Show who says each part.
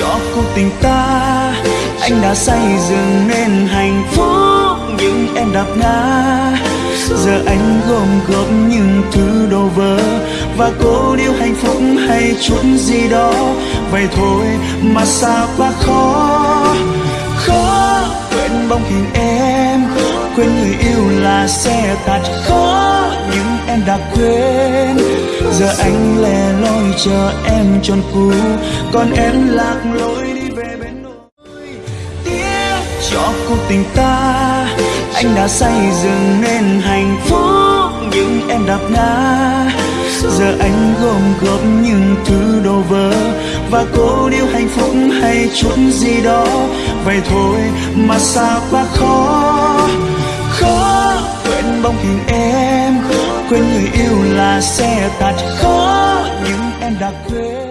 Speaker 1: cho cuộc tình ta, anh đã xây dựng nên hạnh phúc, nhưng em đạp ngã. Giờ anh gom góp những thứ đồ vỡ, và cố điêu hạnh phúc hay chút gì đó. Vậy thôi mà sao quá khó? Khó quên bóng hình em, quên người yêu là sẽ thật khó, nhưng em đã quên. Giờ anh lẻ chờ em tròn cũ. Còn em lạc lối đi về bên đôi tiếc cho cuộc tình ta, anh đã xây dựng nên hạnh phúc, nhưng em đạp ngã. Giờ anh gom góp những thứ đồ vỡ, và cố điều hạnh phúc hay chút gì đó. Vậy thôi mà sao quá khó. Khó quên bóng hình em, quên người yêu là xe tạt. khó đã quên